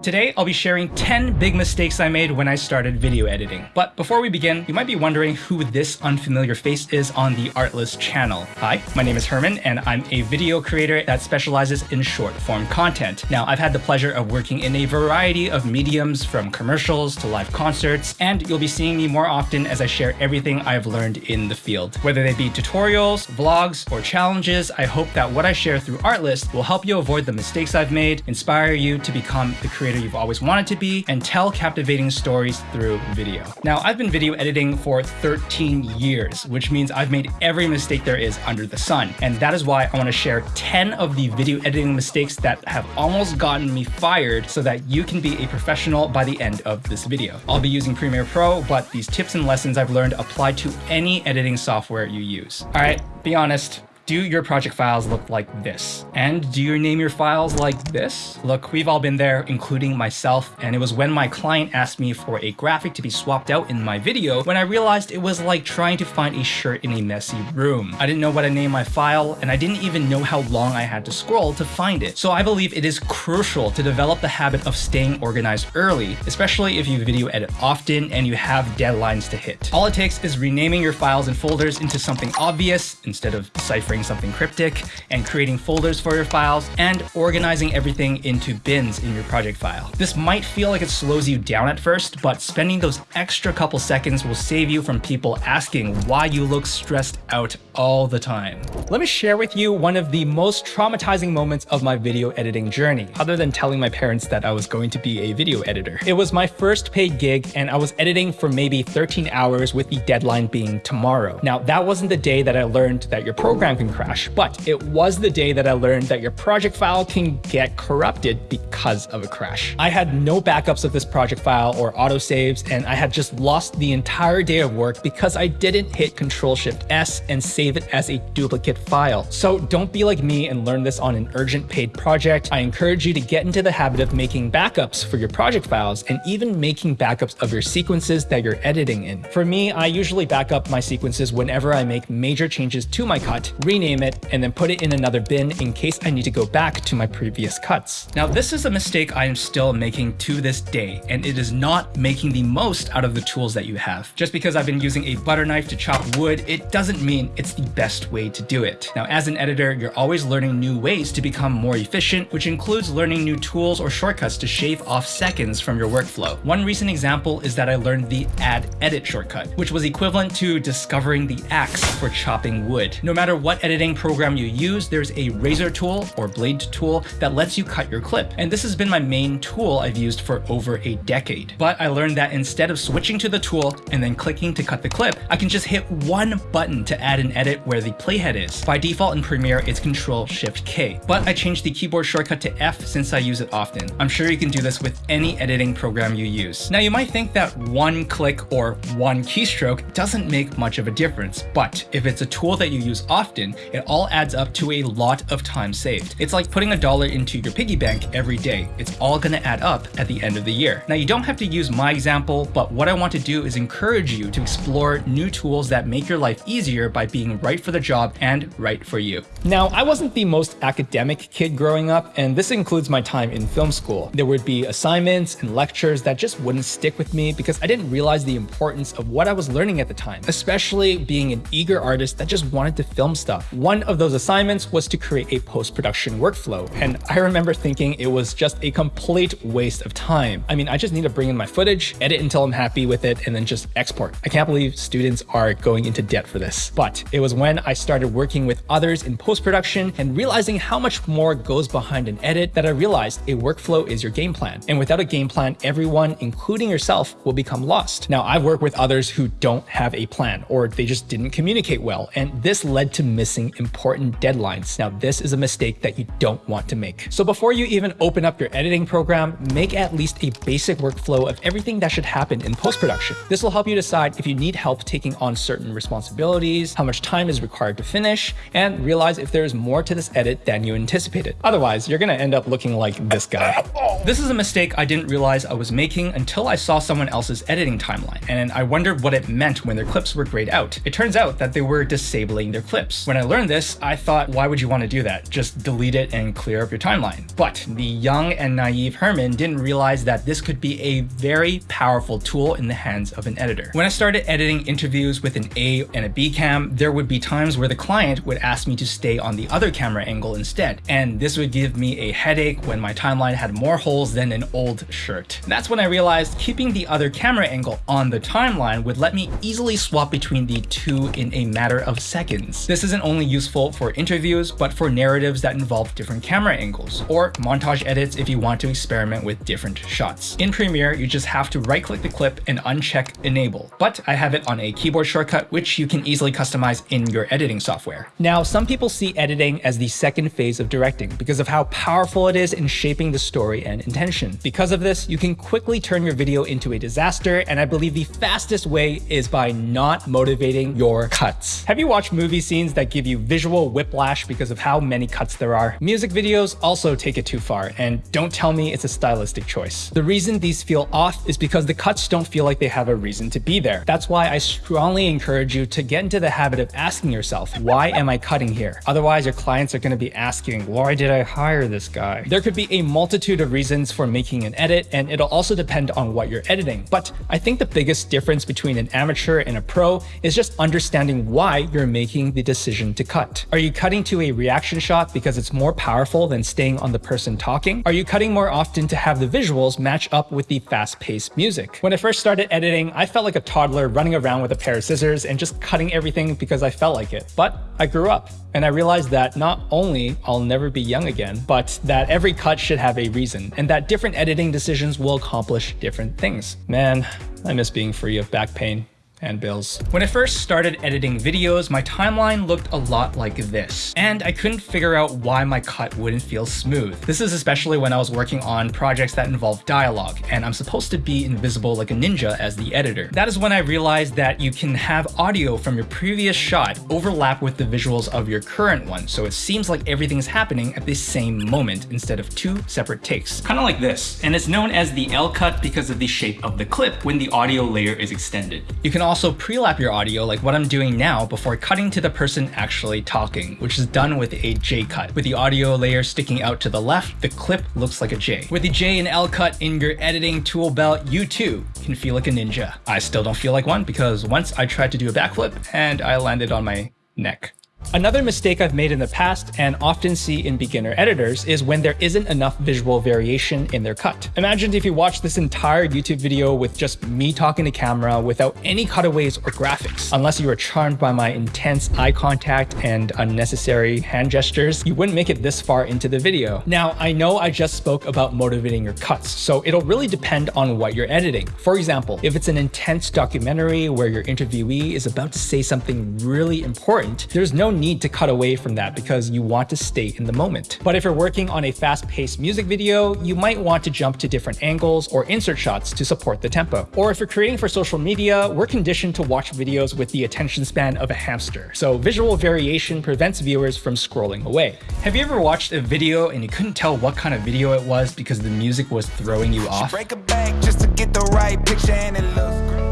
Today, I'll be sharing 10 big mistakes I made when I started video editing. But before we begin, you might be wondering who this unfamiliar face is on the Artlist channel. Hi, my name is Herman, and I'm a video creator that specializes in short form content. Now, I've had the pleasure of working in a variety of mediums from commercials to live concerts, and you'll be seeing me more often as I share everything I've learned in the field. Whether they be tutorials, vlogs, or challenges, I hope that what I share through Artlist will help you avoid the mistakes I've made, inspire you to become the creator you've always wanted to be, and tell captivating stories through video. Now, I've been video editing for 13 years, which means I've made every mistake there is under the sun. And that is why I want to share 10 of the video editing mistakes that have almost gotten me fired so that you can be a professional by the end of this video. I'll be using Premiere Pro, but these tips and lessons I've learned apply to any editing software you use. All right, be honest, do your project files look like this? And do you name your files like this? Look, we've all been there, including myself, and it was when my client asked me for a graphic to be swapped out in my video when I realized it was like trying to find a shirt in a messy room. I didn't know what to name my file, and I didn't even know how long I had to scroll to find it. So I believe it is crucial to develop the habit of staying organized early, especially if you video edit often and you have deadlines to hit. All it takes is renaming your files and folders into something obvious instead of ciphering something cryptic, and creating folders for your files, and organizing everything into bins in your project file. This might feel like it slows you down at first, but spending those extra couple seconds will save you from people asking why you look stressed out all the time. Let me share with you one of the most traumatizing moments of my video editing journey, other than telling my parents that I was going to be a video editor. It was my first paid gig, and I was editing for maybe 13 hours with the deadline being tomorrow. Now, that wasn't the day that I learned that your program can crash, but it was the day that I learned that your project file can get corrupted because of a crash. I had no backups of this project file or autosaves, and I had just lost the entire day of work because I didn't hit Control Shift S and save it as a duplicate file. So don't be like me and learn this on an urgent paid project. I encourage you to get into the habit of making backups for your project files and even making backups of your sequences that you're editing in. For me, I usually back up my sequences whenever I make major changes to my cut, rename it, and then put it in another bin in case I need to go back to my previous cuts. Now, this is a mistake I am still making to this day, and it is not making the most out of the tools that you have. Just because I've been using a butter knife to chop wood, it doesn't mean it's the best way to do it. Now, as an editor, you're always learning new ways to become more efficient, which includes learning new tools or shortcuts to shave off seconds from your workflow. One recent example is that I learned the add edit shortcut, which was equivalent to discovering the axe for chopping wood. No matter what editing program you use, there's a razor tool or blade tool that lets you cut your clip. And this has been my main tool I've used for over a decade. But I learned that instead of switching to the tool and then clicking to cut the clip, I can just hit one button to add an edit where the playhead is. By default in Premiere, it's Control Shift K, but I changed the keyboard shortcut to F since I use it often. I'm sure you can do this with any editing program you use. Now you might think that one click or one keystroke doesn't make much of a difference, but if it's a tool that you use often, it all adds up to a lot of time saved. It's like putting a dollar into your piggy bank every day. It's all gonna add up at the end of the year. Now you don't have to use my example, but what I want to do is encourage you to explore new tools that make your life easier by being right for the job and right for you. Now, I wasn't the most academic kid growing up, and this includes my time in film school. There would be assignments and lectures that just wouldn't stick with me because I didn't realize the importance of what I was learning at the time, especially being an eager artist that just wanted to film stuff. One of those assignments was to create a post-production workflow, and I remember thinking it was just a complete waste of time. I mean, I just need to bring in my footage, edit until I'm happy with it, and then just export. I can't believe students are going into debt for this. But it was when I started working with others in post-production and realizing how much more goes behind an edit that I realized a workflow is your game plan. And without a game plan, everyone, including yourself, will become lost. Now, I've worked with others who don't have a plan or they just didn't communicate well, and this led to missing important deadlines. Now, this is a mistake that you don't want to make. So before you even open up your editing program, make at least a basic workflow of everything that should happen in post-production. This will help you decide if you need help taking on certain responsibilities, how much time is required to finish, and realize if there is more to this edit than you anticipated. Otherwise, you're gonna end up looking like this guy. This is a mistake I didn't realize I was making until I saw someone else's editing timeline, and I wondered what it meant when their clips were grayed out. It turns out that they were disabling their clips. When learned this, I thought, why would you want to do that? Just delete it and clear up your timeline. But the young and naive Herman didn't realize that this could be a very powerful tool in the hands of an editor. When I started editing interviews with an A and a B cam, there would be times where the client would ask me to stay on the other camera angle instead. And this would give me a headache when my timeline had more holes than an old shirt. That's when I realized keeping the other camera angle on the timeline would let me easily swap between the two in a matter of seconds. This isn't only useful for interviews, but for narratives that involve different camera angles, or montage edits if you want to experiment with different shots. In Premiere, you just have to right click the clip and uncheck enable, but I have it on a keyboard shortcut, which you can easily customize in your editing software. Now, some people see editing as the second phase of directing because of how powerful it is in shaping the story and intention. Because of this, you can quickly turn your video into a disaster, and I believe the fastest way is by not motivating your cuts. Have you watched movie scenes that give you visual whiplash because of how many cuts there are? Music videos also take it too far, and don't tell me it's a stylistic choice. The reason these feel off is because the cuts don't feel like they have a reason to be there. That's why I strongly encourage you to get into the habit of asking yourself, why am I cutting here? Otherwise, your clients are going to be asking, why did I hire this guy? There could be a multitude of reasons for making an edit, and it'll also depend on what you're editing. But I think the biggest difference between an amateur and a pro is just understanding why you're making the decision to cut. Are you cutting to a reaction shot because it's more powerful than staying on the person talking? Are you cutting more often to have the visuals match up with the fast-paced music? When I first started editing, I felt like a toddler running around with a pair of scissors and just cutting everything because I felt like it. But I grew up and I realized that not only I'll never be young again, but that every cut should have a reason and that different editing decisions will accomplish different things. Man, I miss being free of back pain and bills. When I first started editing videos, my timeline looked a lot like this, and I couldn't figure out why my cut wouldn't feel smooth. This is especially when I was working on projects that involve dialogue, and I'm supposed to be invisible like a ninja as the editor. That is when I realized that you can have audio from your previous shot overlap with the visuals of your current one, so it seems like everything is happening at the same moment instead of two separate takes. Kind of like this, and it's known as the L cut because of the shape of the clip when the audio layer is extended. You can also pre-lap your audio like what I'm doing now before cutting to the person actually talking, which is done with a J cut. With the audio layer sticking out to the left, the clip looks like a J. With the J and L cut in your editing tool belt, you too can feel like a ninja. I still don't feel like one because once I tried to do a backflip and I landed on my neck. Another mistake I've made in the past and often see in beginner editors is when there isn't enough visual variation in their cut. Imagine if you watch this entire YouTube video with just me talking to camera without any cutaways or graphics. Unless you were charmed by my intense eye contact and unnecessary hand gestures, you wouldn't make it this far into the video. Now, I know I just spoke about motivating your cuts, so it'll really depend on what you're editing. For example, if it's an intense documentary where your interviewee is about to say something really important, there's no need to cut away from that because you want to stay in the moment. But if you're working on a fast-paced music video, you might want to jump to different angles or insert shots to support the tempo. Or if you're creating for social media, we're conditioned to watch videos with the attention span of a hamster. So visual variation prevents viewers from scrolling away. Have you ever watched a video and you couldn't tell what kind of video it was because the music was throwing you off? Break a bank just to get the right picture and it looks great.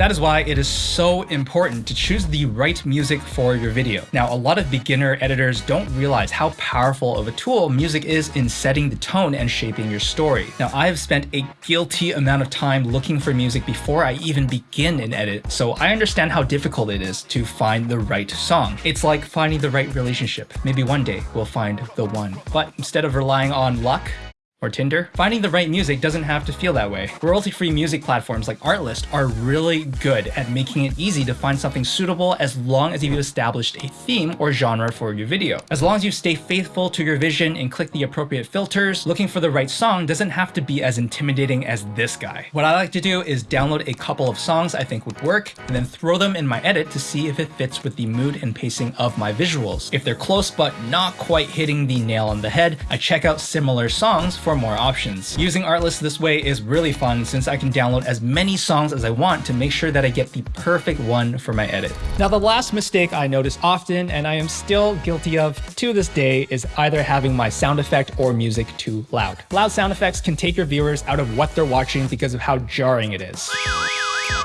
That is why it is so important to choose the right music for your video. Now, a lot of beginner editors don't realize how powerful of a tool music is in setting the tone and shaping your story. Now, I have spent a guilty amount of time looking for music before I even begin an edit, so I understand how difficult it is to find the right song. It's like finding the right relationship. Maybe one day we'll find the one. But instead of relying on luck, or Tinder, finding the right music doesn't have to feel that way. Royalty-free music platforms like Artlist are really good at making it easy to find something suitable as long as you've established a theme or genre for your video. As long as you stay faithful to your vision and click the appropriate filters, looking for the right song doesn't have to be as intimidating as this guy. What I like to do is download a couple of songs I think would work and then throw them in my edit to see if it fits with the mood and pacing of my visuals. If they're close but not quite hitting the nail on the head, I check out similar songs for for more options. Using Artlist this way is really fun since I can download as many songs as I want to make sure that I get the perfect one for my edit. Now the last mistake I notice often and I am still guilty of to this day is either having my sound effect or music too loud. Loud sound effects can take your viewers out of what they're watching because of how jarring it is.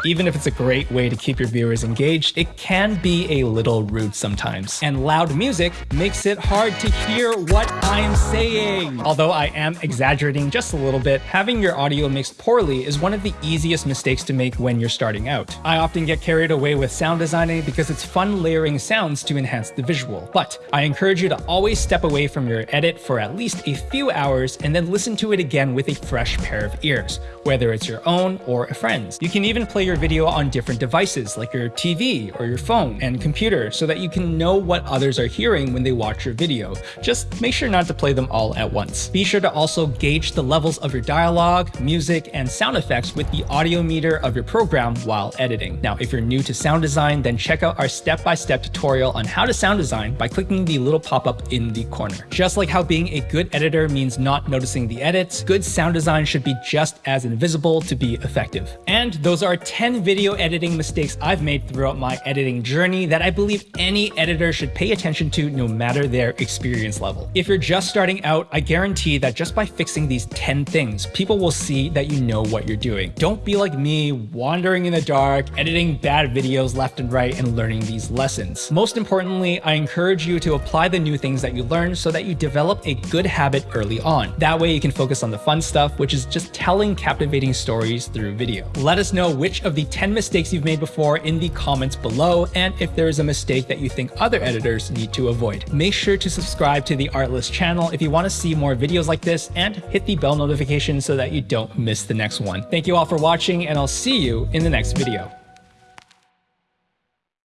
Even if it's a great way to keep your viewers engaged, it can be a little rude sometimes. And loud music makes it hard to hear what I'm saying. Although I am exaggerating just a little bit, having your audio mixed poorly is one of the easiest mistakes to make when you're starting out. I often get carried away with sound designing because it's fun layering sounds to enhance the visual. But I encourage you to always step away from your edit for at least a few hours and then listen to it again with a fresh pair of ears, whether it's your own or a friend's. You can even play your your video on different devices like your TV or your phone and computer so that you can know what others are hearing when they watch your video. Just make sure not to play them all at once. Be sure to also gauge the levels of your dialogue, music, and sound effects with the audio meter of your program while editing. Now, if you're new to sound design, then check out our step-by-step -step tutorial on how to sound design by clicking the little pop-up in the corner. Just like how being a good editor means not noticing the edits, good sound design should be just as invisible to be effective. And those are 10 10 video editing mistakes I've made throughout my editing journey that I believe any editor should pay attention to no matter their experience level. If you're just starting out, I guarantee that just by fixing these 10 things, people will see that you know what you're doing. Don't be like me, wandering in the dark, editing bad videos left and right, and learning these lessons. Most importantly, I encourage you to apply the new things that you learn so that you develop a good habit early on. That way you can focus on the fun stuff, which is just telling captivating stories through video. Let us know which the 10 mistakes you've made before in the comments below and if there is a mistake that you think other editors need to avoid. Make sure to subscribe to the Artlist channel if you want to see more videos like this and hit the bell notification so that you don't miss the next one. Thank you all for watching and I'll see you in the next video.